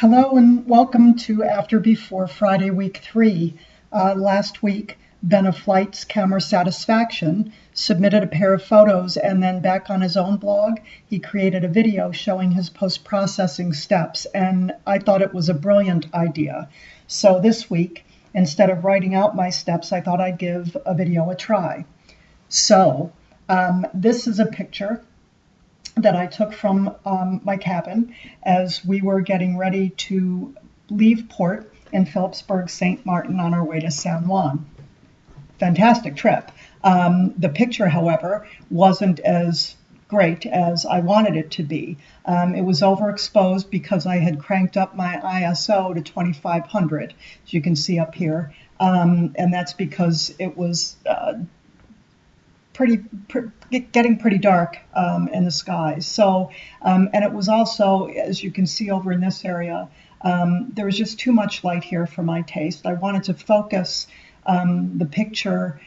Hello and welcome to After Before Friday, week three. Uh, last week, Ben of Flight's Camera Satisfaction submitted a pair of photos and then back on his own blog, he created a video showing his post processing steps. And I thought it was a brilliant idea. So this week, instead of writing out my steps, I thought I'd give a video a try. So um, this is a picture that I took from um, my cabin as we were getting ready to leave port in Philipsburg, St. Martin on our way to San Juan. Fantastic trip. Um, the picture, however, wasn't as great as I wanted it to be. Um, it was overexposed because I had cranked up my ISO to 2500, as you can see up here. Um, and that's because it was uh, pretty, getting pretty dark um, in the skies. So, um, and it was also, as you can see over in this area, um, there was just too much light here for my taste. I wanted to focus um, the picture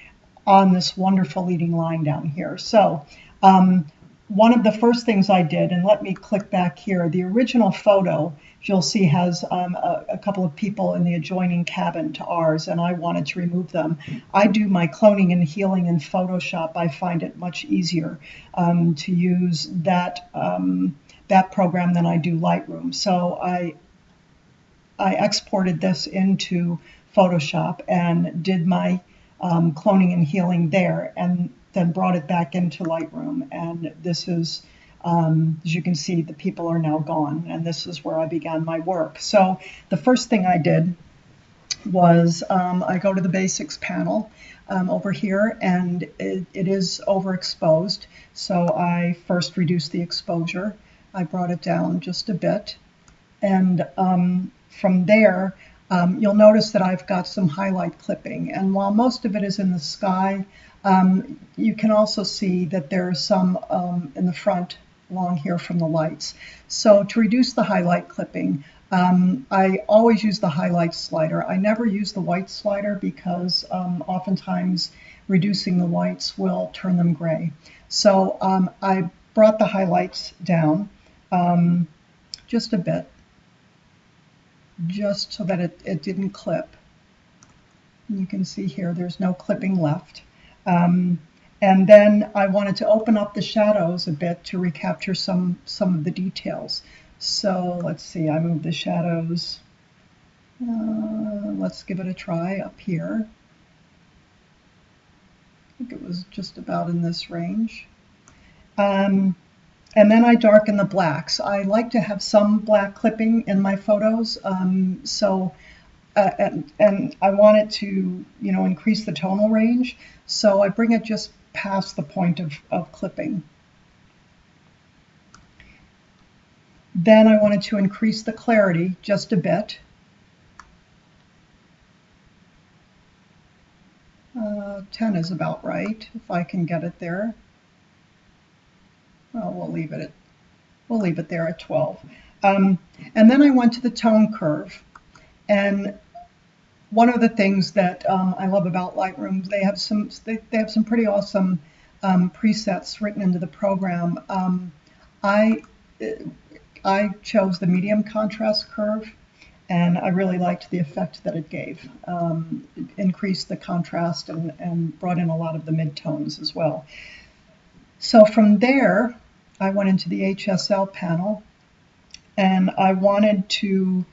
on this wonderful leading line down here. So um, one of the first things I did, and let me click back here, the original photo you'll see has um, a, a, couple of people in the adjoining cabin to ours, and I wanted to remove them. I do my cloning and healing in Photoshop. I find it much easier um, to use that um, that program than I do Lightroom. So I I exported this into Photoshop and did my um, cloning and healing there, and then brought it back into Lightroom. And this is um, as you can see, the people are now gone, and this is where I began my work. So the first thing I did was um, I go to the basics panel um, over here, and it, it is overexposed. So I first reduced the exposure. I brought it down just a bit, and um, from there, um, you'll notice that I've got some highlight clipping. And while most of it is in the sky, um, you can also see that there's some um, in the front along here from the lights. So to reduce the highlight clipping, um, I always use the highlight slider. I never use the white slider because um, oftentimes reducing the whites will turn them gray. So um, I brought the highlights down um, just a bit, just so that it, it didn't clip. You can see here there's no clipping left. Um, and then I wanted to open up the shadows a bit to recapture some, some of the details. So let's see, I moved the shadows. Uh, let's give it a try up here. I think it was just about in this range. Um, and then I darken the blacks. I like to have some black clipping in my photos. Um, so, uh, and, I want it to, you know, increase the tonal range. So I bring it just past the point of, of clipping. Then I wanted to increase the clarity just a bit. Uh, 10 is about right, if I can get it there. Well, we'll leave it at, we'll leave it there at 12. Um, and then I went to the tone curve. And one of the things that um, I love about Lightroom, they have some they, they have some pretty awesome um, presets written into the program. Um, I I chose the medium contrast curve, and I really liked the effect that it gave. Um, it increased the contrast and, and brought in a lot of the midtones as well. So from there, I went into the HSL panel, and I wanted to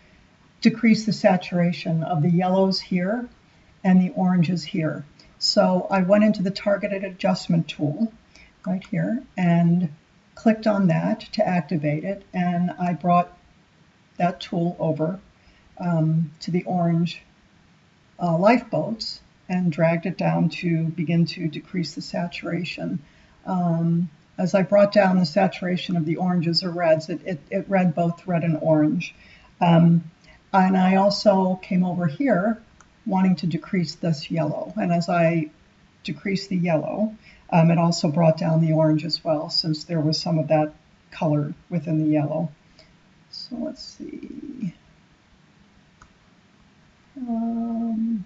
decrease the saturation of the yellows here and the oranges here. So I went into the targeted adjustment tool right here and clicked on that to activate it and I brought that tool over um, to the orange uh, lifeboats and dragged it down to begin to decrease the saturation. Um, as I brought down the saturation of the oranges or reds, it, it, it read both red and orange. Um, and I also came over here wanting to decrease this yellow. And as I decreased the yellow, um, it also brought down the orange as well, since there was some of that color within the yellow. So let's see. Um,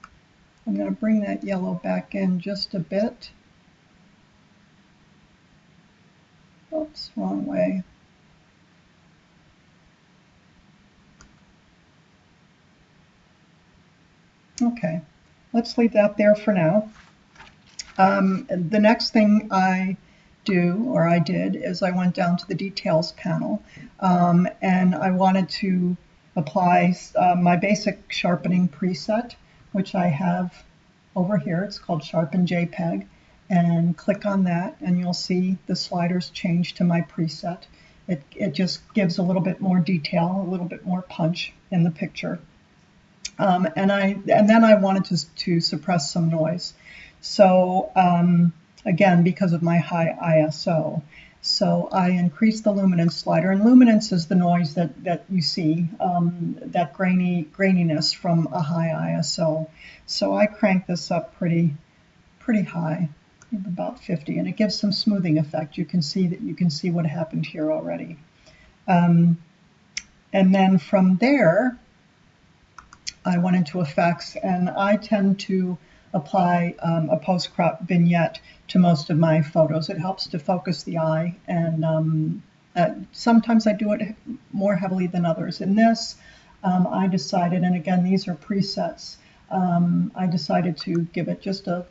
I'm going to bring that yellow back in just a bit. Oops, wrong way. Okay, let's leave that there for now. Um, the next thing I do, or I did, is I went down to the details panel um, and I wanted to apply uh, my basic sharpening preset, which I have over here. It's called Sharpen JPEG. And click on that and you'll see the sliders change to my preset. It, it just gives a little bit more detail, a little bit more punch in the picture. Um, and I and then I wanted to, to suppress some noise. So um, again, because of my high ISO. So I increased the luminance slider, and luminance is the noise that, that you see, um, that grainy graininess from a high ISO. So I cranked this up pretty, pretty high, about 50, and it gives some smoothing effect. You can see that you can see what happened here already. Um, and then from there, I went into effects, and I tend to apply um, a post-crop vignette to most of my photos. It helps to focus the eye, and um, uh, sometimes I do it more heavily than others. In this, um, I decided, and again, these are presets, um, I decided to give it just a,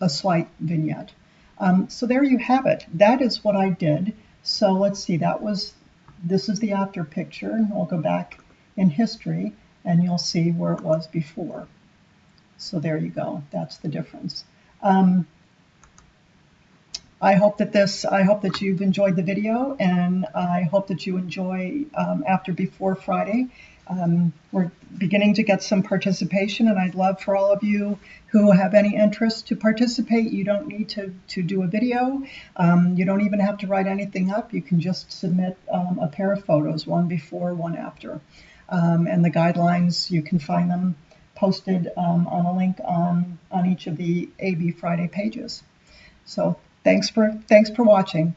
a slight vignette. Um, so there you have it. That is what I did. So let's see, that was, this is the after picture, and we'll go back in history, and you'll see where it was before. So there you go. That's the difference. Um, I hope that this, I hope that you've enjoyed the video and I hope that you enjoy um, After Before Friday. Um, we're beginning to get some participation and I'd love for all of you who have any interest to participate. You don't need to, to do a video. Um, you don't even have to write anything up. You can just submit um, a pair of photos, one before, one after. Um, and the guidelines, you can find them posted um, on a link on, on each of the AB Friday pages. So thanks for, thanks for watching.